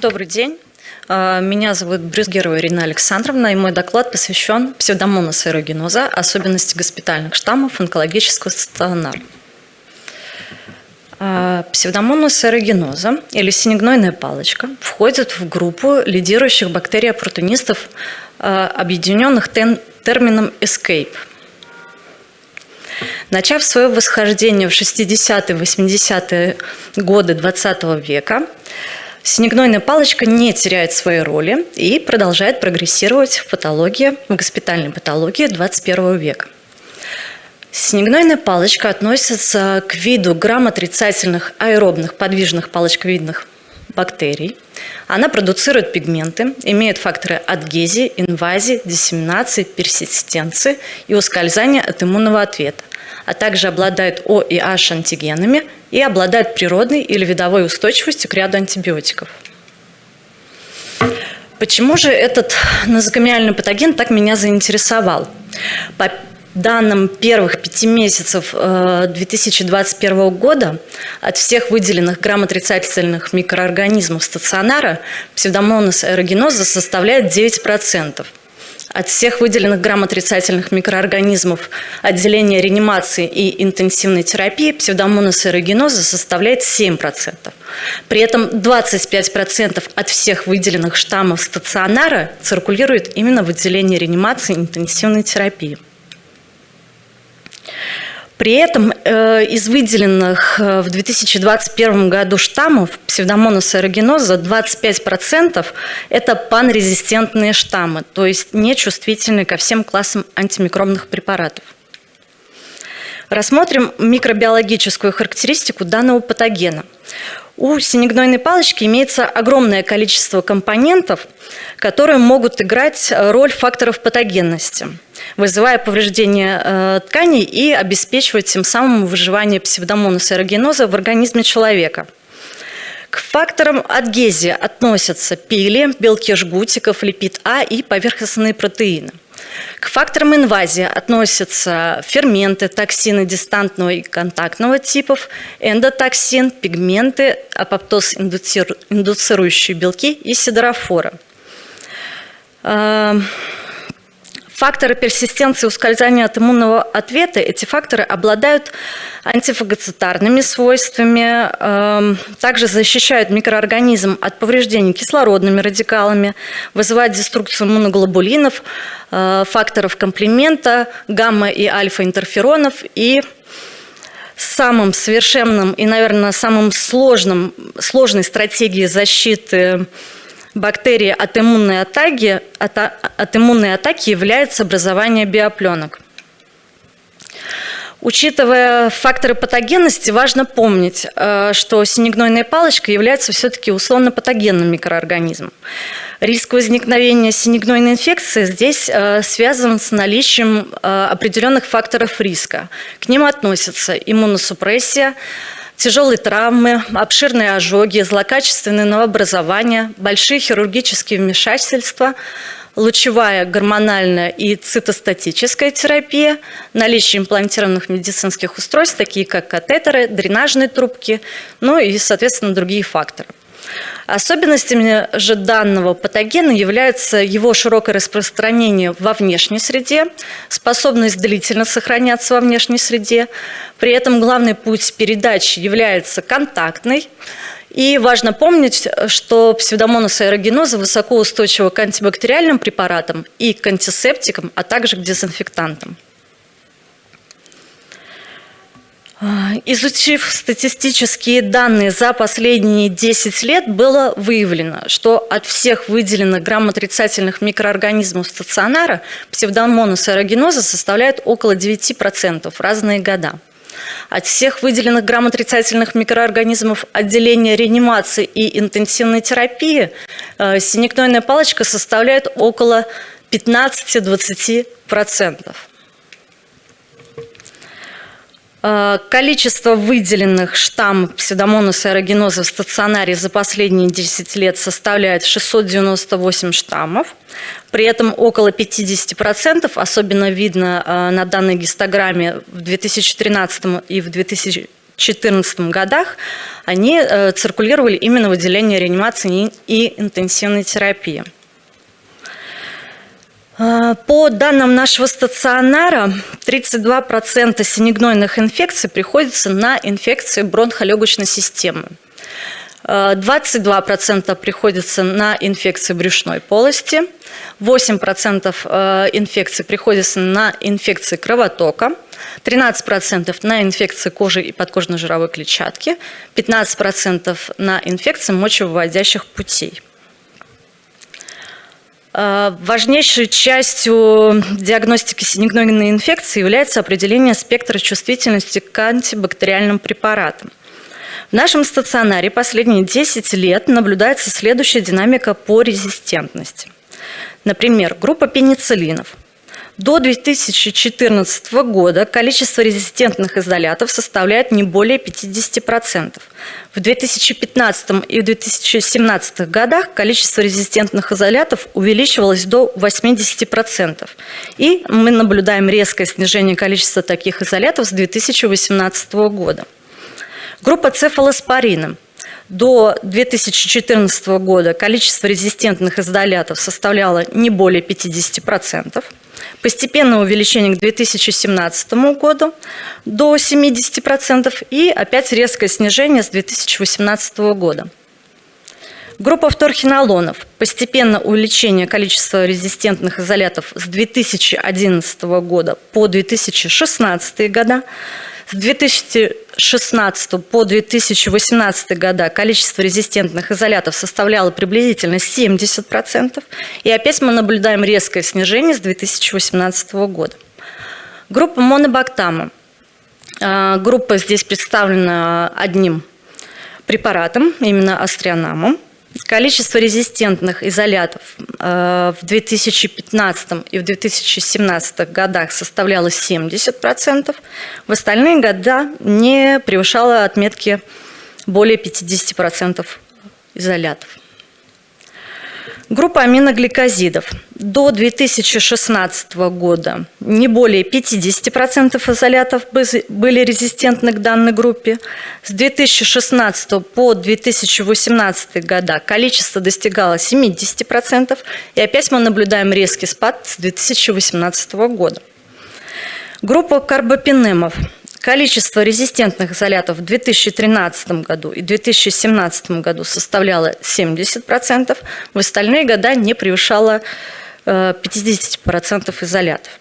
Добрый день. А, меня зовут Брюсгерова Ирина Александровна, и мой доклад посвящен псевдомонас аэрогеноза, особенности госпитальных штаммов онкологического стационара. А, псевдомонас аэрогеноза или синегнойная палочка входит в группу лидирующих бактерий-оппортунистов, а, объединенных термином escape – Начав свое восхождение в 60-80-е годы 20 века, Снегнойная палочка не теряет своей роли и продолжает прогрессировать в патологии, в госпитальной патологии 21 века. Снегнойная палочка относится к виду грамотрицательных аэробных подвижных палочковидных бактерий. Она продуцирует пигменты, имеет факторы адгезии, инвазии, диссеминации, персистенции и ускользания от иммунного ответа, а также обладает О и H антигенами и обладает природной или видовой устойчивостью к ряду антибиотиков. Почему же этот нозокомиальный патоген так меня заинтересовал? Данным первых пяти месяцев 2021 э, года от всех выделенных грамотрицательных микроорганизмов стационара псевдомонас аэрогеноза составляет 9%. От всех выделенных грамотрицательных микроорганизмов отделение реанимации и интенсивной терапии псевдомонас аэрогеноза составляет 7%. При этом 25% от всех выделенных штаммов стационара циркулирует именно в отделении реанимации и интенсивной терапии. При этом э, из выделенных э, в 2021 году штаммов псевдомонас аэрогеноза 25% это панрезистентные штаммы, то есть нечувствительные ко всем классам антимикробных препаратов. Рассмотрим микробиологическую характеристику данного патогена. У синегнойной палочки имеется огромное количество компонентов, которые могут играть роль факторов патогенности – вызывая повреждение э, тканей и обеспечивать тем самым выживание псевдомонаса аэрогеноза в организме человека. К факторам адгезии относятся пили, белки жгутиков, липид А и поверхностные протеины. К факторам инвазии относятся ферменты, токсины дистантного и контактного типов, эндотоксин, пигменты, апоптоз индуцирующие белки и сидорофора. Факторы персистенции ускользания от иммунного ответа, эти факторы обладают антифагоцитарными свойствами, эм, также защищают микроорганизм от повреждений кислородными радикалами, вызывают деструкцию иммуноглобулинов, э, факторов комплемента, гамма и альфа-интерферонов. И самым совершенным и, наверное, самым сложным, сложной стратегией защиты бактерии от иммунной атаки, от, от иммунной атаки является образование биопленок. Учитывая факторы патогенности, важно помнить, э, что синегнойная палочка является все-таки условно-патогенным микроорганизмом. Риск возникновения синегнойной инфекции здесь э, связан с наличием э, определенных факторов риска. К ним относятся иммуносупрессия, тяжелые травмы, обширные ожоги, злокачественное новообразование, большие хирургические вмешательства, лучевая, гормональная и цитостатическая терапия, наличие имплантированных медицинских устройств, такие как катетеры, дренажные трубки, ну и, соответственно, другие факторы. Особенностями же данного патогена является его широкое распространение во внешней среде, способность длительно сохраняться во внешней среде. При этом главный путь передачи является контактный. И важно помнить, что псевдомонас аэрогеноза высокоустойчива к антибактериальным препаратам и к антисептикам, а также к дезинфектантам. А, изучив статистические данные за последние 10 лет, было выявлено, что от всех выделенных грамотрицательных микроорганизмов стационара псевдомонас аэрогеноза составляет около 9% в разные года. От всех выделенных грамотрицательных микроорганизмов отделения реанимации и интенсивной терапии э, синекнойная палочка составляет около 15-20%. Э, количество выделенных штаммов псевдомонаса аэрогеноза в стационаре за последние 10 лет составляет 698 штаммов. При этом около 50%, особенно видно э, на данной гистограмме в 2013 и в 2014 2013-2014 годах, они э, циркулировали именно в отделении реанимации и интенсивной терапии. Э, по данным нашего стационара, 32% синегнойных инфекций приходится на инфекции бронхолегочной системы. 22% приходится на инфекции брюшной полости, 8% э, инфекций приходится на инфекции кровотока, 13% на инфекции кожи и подкожно-жировой клетчатки, 15% на инфекции мочевыводящих путей. Э, важнейшей частью диагностики синегнойной инфекции является определение спектра чувствительности к антибактериальным препаратам. В нашем стационаре последние 10 лет наблюдается следующая динамика по резистентности. Например, группа пенициллинов. До 2014 года количество резистентных изолятов составляет не более 50%. В 2015 и 2017 годах количество резистентных изолятов увеличивалось до 80%. И мы наблюдаем резкое снижение количества таких изолятов с 2018 года. Группа цефалоспорина. До 2014 года количество резистентных изолятов составляло не более 50%. Постепенное увеличение к 2017 году до 70% и опять резкое снижение с 2018 года. Группа вторхинолонов. Постепенно увеличение количества резистентных изолятов с 2011 года по 2016 года с 2016 по 2018 года количество резистентных изолятов составляло приблизительно 70%. И опять мы наблюдаем резкое снижение с 2018 года. Группа монобактама. А, группа здесь представлена одним препаратом, именно астрианамом. Количество резистентных изолятов э, в 2015 и в 2017 годах составляло 70%, в остальные года не превышало отметки более 50% изолятов. Группа аминогликозидов. До 2016 года не более 50% изолятов были резистентны к данной группе. С 2016 по 2018 года количество достигало 70%. И опять мы наблюдаем резкий спад с 2018 года. Группа карбопинемов. Количество резистентных изолятов в 2013 году и 2017 году составляло 70%, в остальные года не превышало 50% э, изолятов.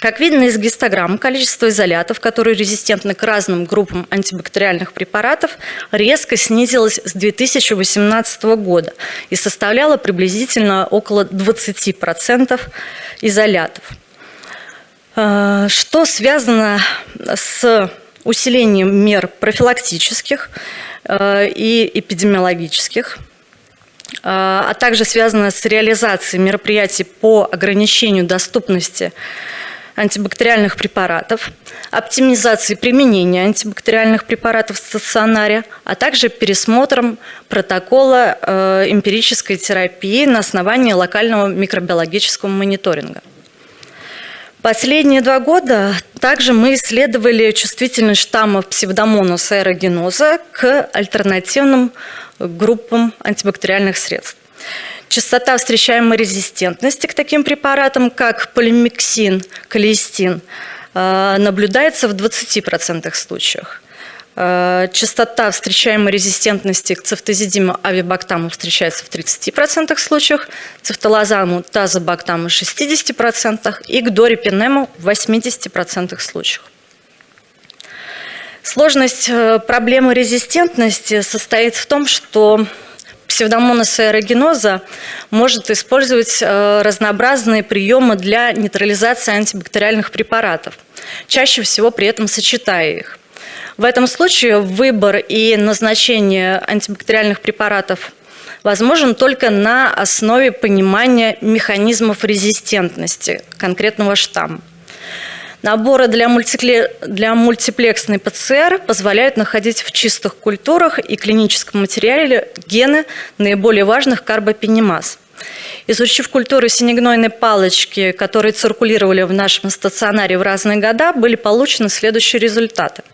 Как видно из гистограммы, количество изолятов, которые резистентны к разным группам антибактериальных препаратов, резко снизилось с 2018 года и составляло приблизительно около 20% изолятов. Э, что связано с усилением мер профилактических э, и эпидемиологических, э, а также связано с реализацией мероприятий по ограничению доступности антибактериальных препаратов, оптимизацией применения антибактериальных препаратов в стационаре, а также пересмотром протокола эмпирической терапии на основании локального микробиологического мониторинга. Последние два года также мы исследовали чувствительность штаммов псевдомонус аэрогеноза к альтернативным группам антибактериальных средств. Частота встречаемой резистентности к таким препаратам, как полимиксин, колистин, э, наблюдается в 20% случаях. Э, частота встречаемой резистентности к цефтозидиму авибактаму встречается в 30% случаях, цефтолазаму тазобактаму в 60% и к дорипинему в 80% случаях. Сложность э, проблемы резистентности состоит в том, что псевдомонас аэрогеноза может использовать э, разнообразные приемы для нейтрализации антибактериальных препаратов, чаще всего при этом сочетая их. В этом случае выбор и назначение антибактериальных препаратов возможен только на основе понимания механизмов резистентности конкретного штамма. Наборы для, мультипле... для мультиплексной ПЦР позволяют находить в чистых культурах и клиническом материале гены наиболее важных карбопенемаз. Изучив культуры синегнойной палочки, которые циркулировали в нашем стационаре в разные года, были получены следующие результаты –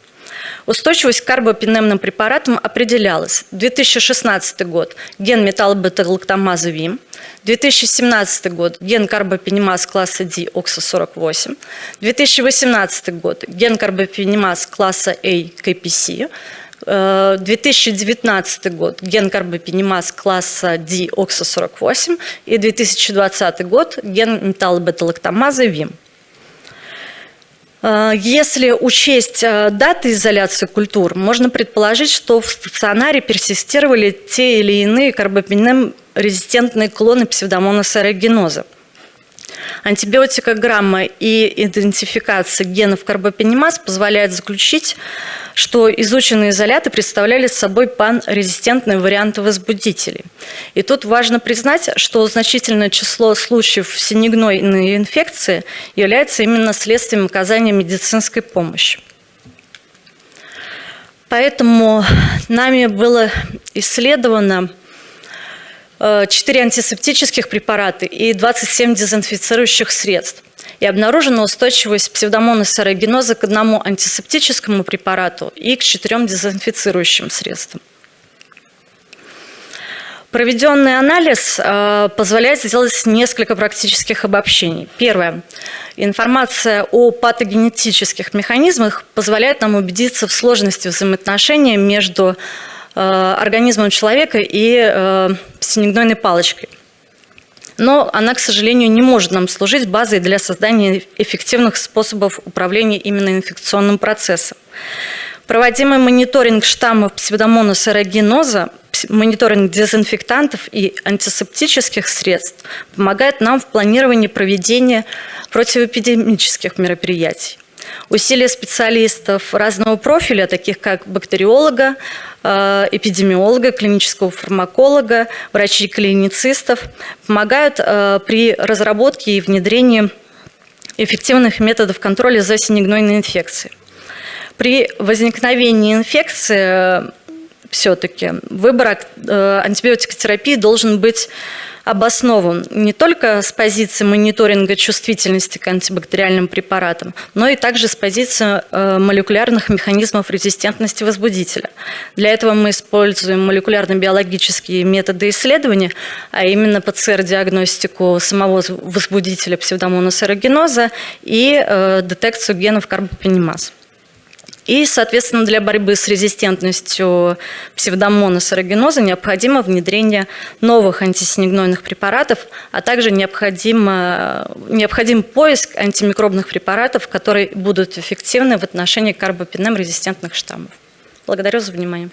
Устойчивость к карбопинемным препаратам определялась. 2016 год – ген металлобета-лактамаза ВИМ. 2017 год – ген карбопенимаз класса D ОКСА-48. 2018 год – ген карбопенимаз класса A КПС. 2019 год – ген карбопенимаз класса D ОКСА-48. И 2020 год – ген металлобета-лактамаза ВИМ. Э, если учесть э, даты изоляции культур, можно предположить, что в стационаре персистировали те или иные карбопенем-резистентные клоны псевдомонаса аэрогеноза. Антибиотикограмма и идентификация генов карбопенимаз позволяет заключить, что изученные изоляты представляли собой панрезистентные варианты возбудителей. И тут важно признать, что значительное число случаев синегнойной инфекции является именно следствием оказания медицинской помощи. Поэтому нами было исследовано 4 антисептических препарата и 27 дезинфицирующих средств. И обнаружена устойчивость псевдомонаса аэрогеноза к одному антисептическому препарату и к четырем дезинфицирующим средствам. Проведенный анализ э, позволяет сделать несколько практических обобщений. Первое. Информация о патогенетических механизмах позволяет нам убедиться в сложности взаимоотношений между Э, организмом человека и э, синегнойной палочкой. Но она, к сожалению, не может нам служить базой для создания эффективных способов управления именно инфекционным процессом. Проводимый мониторинг штаммов псевдомонас аэрогеноза, мониторинг дезинфектантов и антисептических средств помогает нам в планировании проведения противоэпидемических мероприятий. Усилия специалистов разного профиля, таких как бактериолога, э, эпидемиолога, клинического фармаколога, врачей-клиницистов, помогают э, при разработке и внедрении эффективных методов контроля за синегнойной инфекцией. При возникновении инфекции э, все-таки выбор антибиотикотерапии должен быть обоснован не только с позиции мониторинга чувствительности к антибактериальным препаратам, но и также с позиции э, молекулярных механизмов резистентности возбудителя. Для этого мы используем молекулярно-биологические методы исследования, а именно ПЦР-диагностику самого возбудителя псевдомонаса аэрогеноза и э, детекцию генов карбопенимаз. И, соответственно, для борьбы с резистентностью псевдомонаса аэрогеноза необходимо внедрение новых антисинегнойных препаратов, а также необходим, необходим поиск антимикробных препаратов, которые будут эффективны в отношении карбопенем-резистентных штаммов. Благодарю за внимание.